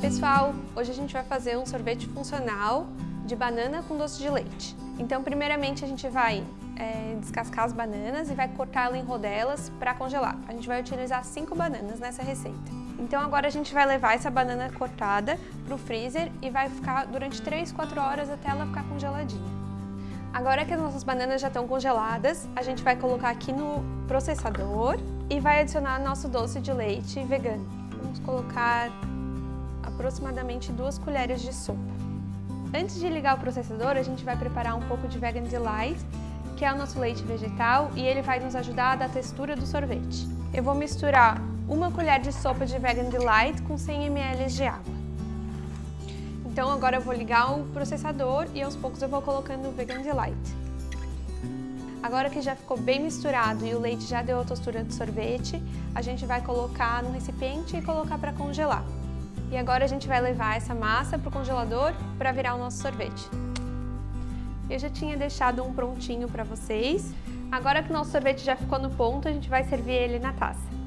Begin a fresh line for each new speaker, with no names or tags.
pessoal! Hoje a gente vai fazer um sorvete funcional de banana com doce de leite. Então primeiramente a gente vai é, descascar as bananas e vai cortá-las em rodelas para congelar. A gente vai utilizar cinco bananas nessa receita. Então agora a gente vai levar essa banana cortada para o freezer e vai ficar durante 3, 4 horas até ela ficar congeladinha. Agora que as nossas bananas já estão congeladas, a gente vai colocar aqui no processador e vai adicionar nosso doce de leite vegano. Vamos colocar aproximadamente duas colheres de sopa. Antes de ligar o processador, a gente vai preparar um pouco de Vegan Delight, que é o nosso leite vegetal e ele vai nos ajudar a dar textura do sorvete. Eu vou misturar uma colher de sopa de Vegan Delight com 100 ml de água. Então agora eu vou ligar o processador e aos poucos eu vou colocando o Vegan Delight. Agora que já ficou bem misturado e o leite já deu a textura do sorvete, a gente vai colocar no recipiente e colocar para congelar. E agora a gente vai levar essa massa para o congelador para virar o nosso sorvete. Eu já tinha deixado um prontinho para vocês. Agora que o nosso sorvete já ficou no ponto, a gente vai servir ele na taça.